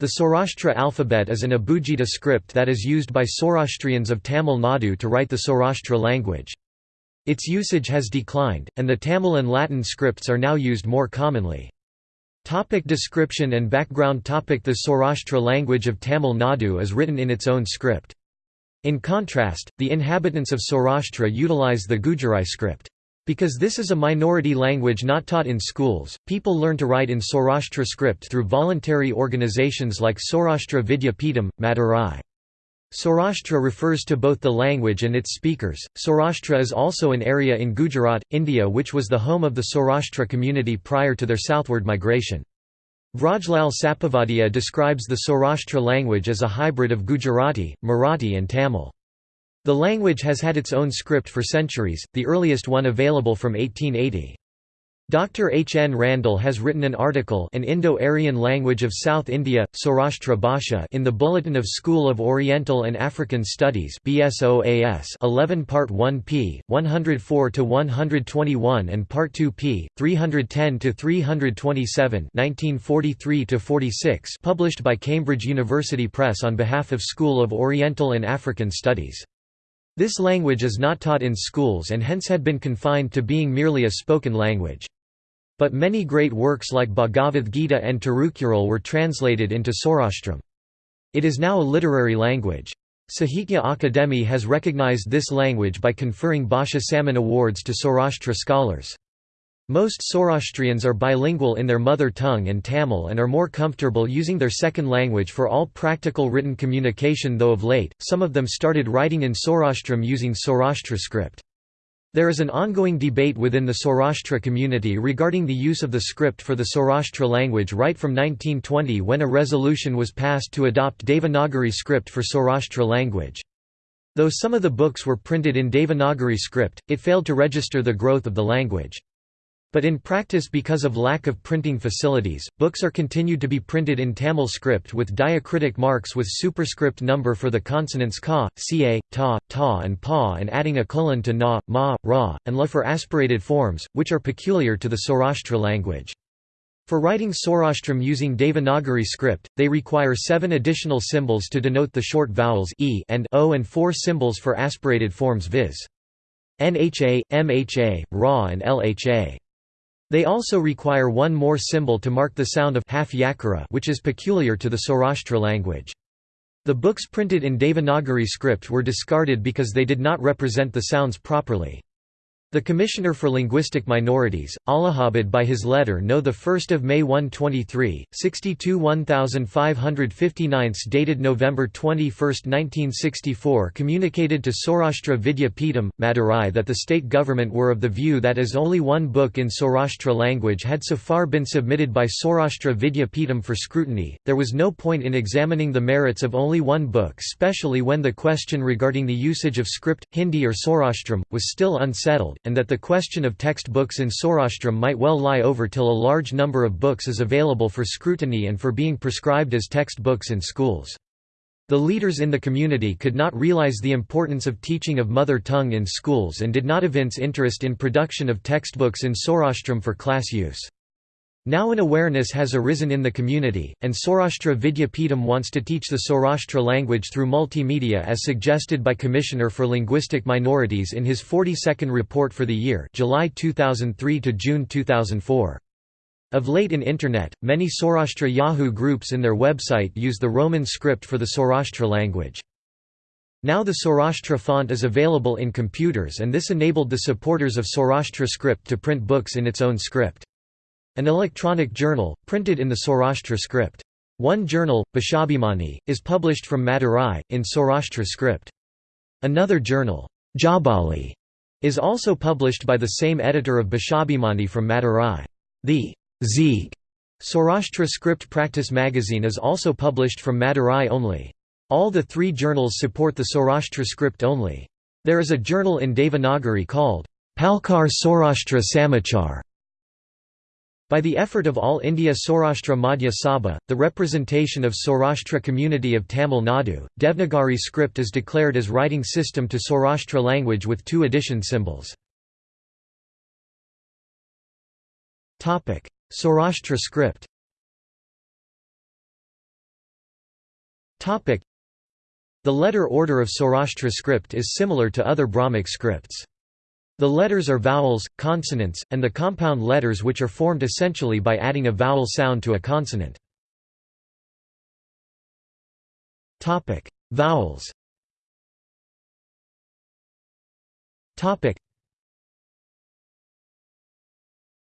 The Saurashtra alphabet is an Abugida script that is used by Saurashtrians of Tamil Nadu to write the Saurashtra language. Its usage has declined, and the Tamil and Latin scripts are now used more commonly. Topic description and background topic The Saurashtra language of Tamil Nadu is written in its own script. In contrast, the inhabitants of Saurashtra utilize the Gujarati script. Because this is a minority language not taught in schools, people learn to write in Saurashtra script through voluntary organizations like Saurashtra Vidya Peetham, Madurai. Saurashtra refers to both the language and its speakers. Saurashtra is also an area in Gujarat, India which was the home of the Saurashtra community prior to their southward migration. Vrajlal Sapavadia describes the Saurashtra language as a hybrid of Gujarati, Marathi and Tamil. The language has had its own script for centuries, the earliest one available from 1880. Dr. H. N. Randle has written an article An Indo-Aryan Language of South India, Saurashtra Bhasha in the Bulletin of School of Oriental and African Studies BSOAS 11 Part 1 p. 104–121 and Part 2 p. 310–327 1943–46 published by Cambridge University Press on behalf of School of Oriental and African Studies. This language is not taught in schools and hence had been confined to being merely a spoken language. But many great works like Bhagavad Gita and Tirukural were translated into Saurashtram. It is now a literary language. Sahitya Akademi has recognized this language by conferring Bhasha Samman awards to Saurashtra scholars. Most Saurashtrians are bilingual in their mother tongue and Tamil and are more comfortable using their second language for all practical written communication though of late, some of them started writing in Saurashtram using Saurashtra script. There is an ongoing debate within the Saurashtra community regarding the use of the script for the Saurashtra language right from 1920 when a resolution was passed to adopt Devanagari script for Saurashtra language. Though some of the books were printed in Devanagari script, it failed to register the growth of the language. But in practice because of lack of printing facilities, books are continued to be printed in Tamil script with diacritic marks with superscript number for the consonants ka, ca, ta, ta and pa and adding a colon to na, ma, ra, and la for aspirated forms, which are peculiar to the Saurashtra language. For writing Saurashtram using Devanagari script, they require seven additional symbols to denote the short vowels e and o and four symbols for aspirated forms viz. NHA, MHA, RA and LHA. They also require one more symbol to mark the sound of half yakara which is peculiar to the Saurashtra language. The books printed in Devanagari script were discarded because they did not represent the sounds properly. The Commissioner for Linguistic Minorities, Allahabad by his letter no 1 May 123, 62 1559 dated November 21, 1964 communicated to Saurashtra Vidya Peetham, Madurai that the state government were of the view that as only one book in Saurashtra language had so far been submitted by Saurashtra Vidya Peetham for scrutiny, there was no point in examining the merits of only one book especially when the question regarding the usage of script, Hindi or Saurashtram, was still unsettled and that the question of textbooks in Saurashtram might well lie over till a large number of books is available for scrutiny and for being prescribed as textbooks in schools. The leaders in the community could not realize the importance of teaching of mother tongue in schools and did not evince interest in production of textbooks in Saurashtram for class use. Now an awareness has arisen in the community, and Saurashtra Vidya Peetham wants to teach the Saurashtra language through multimedia as suggested by Commissioner for Linguistic Minorities in his 42nd report for the year July 2003 to June 2004. Of late in Internet, many Saurashtra Yahoo groups in their website use the Roman script for the Saurashtra language. Now the Saurashtra font is available in computers and this enabled the supporters of Saurashtra script to print books in its own script. An electronic journal, printed in the Saurashtra script. One journal, Bhashabhimani, is published from Madurai, in Saurashtra script. Another journal, Jabali, is also published by the same editor of Bhashabhimani from Madurai. The Zeek Saurashtra script practice magazine is also published from Madurai only. All the three journals support the Saurashtra script only. There is a journal in Devanagari called Palkar Saurashtra Samachar by the effort of All India Saurashtra Madhya Sabha, the representation of Saurashtra community of Tamil Nadu, Devnagari script is declared as writing system to Saurashtra language with two addition symbols. Saurashtra script The letter order of Saurashtra script is similar to other Brahmic scripts. The letters are vowels, consonants, and the compound letters which are formed essentially by adding a vowel sound to a consonant. Topic: Vowels Topic.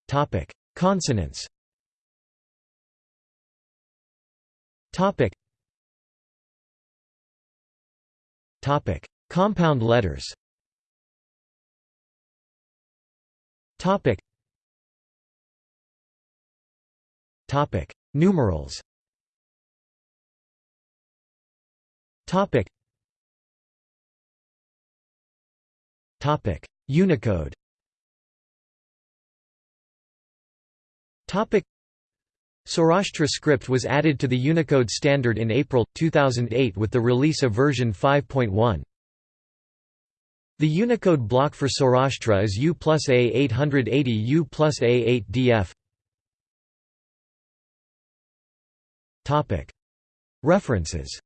Topic: Consonants Topic. Topic: Compound letters Topic. Topic. Numerals. Topic. Topic. Unicode. Topic. Saurashtra script was added to the Unicode standard in April 2008 with the release of version 5.1. The Unicode block for Saurashtra is U plus A880 U plus A8DF. References